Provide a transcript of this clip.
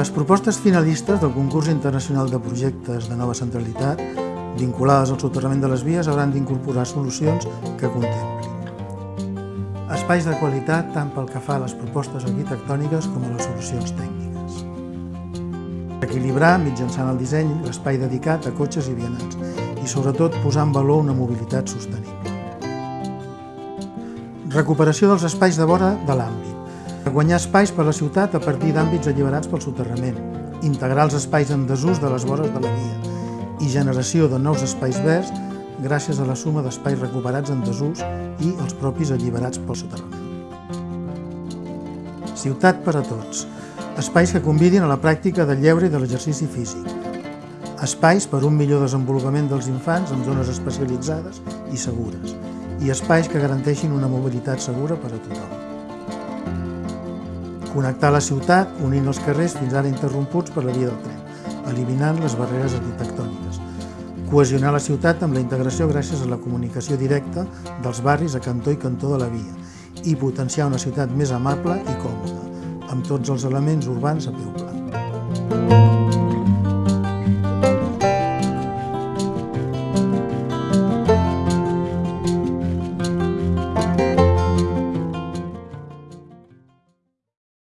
Les propostes finalistes del concurs internacional de projectes de nova centralitat vinculades al soterrament de les vies hauran d'incorporar solucions que contemplin espais de qualitat tant pel que fa a les propostes arquitectòniques com a les solucions tècniques. Equilibrar, mitjançant el disseny, l'espai dedicat a cotxes i vianants i, sobretot, posar en valor una mobilitat sostenible. Recuperació dels espais de vora de l'àmbit. Guanyar espais per a la ciutat a partir d'àmbits alliberats pel soterrament. Integrar els espais en desús de les vores de la via. I generació de nous espais verds gràcies a la suma d'espais recuperats en desús i els propis alliberats pel soterrament. Ciutat per a tots. Espais que convidin a la pràctica del lleure i de l'exercici físic. Espais per un millor desenvolupament dels infants en zones especialitzades i segures. I espais que garanteixin una mobilitat segura per a tothom. Connectar la ciutat unint els carrers fins ara interromputs per la via del tren, eliminant les barreres arquitectòniques, cohesionar la ciutat amb la integració gràcies a la comunicació directa dels barris a cantó i cantó de la via i potenciar una ciutat més amable i còmoda, amb tots els elements urbans a peu pla.